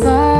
sky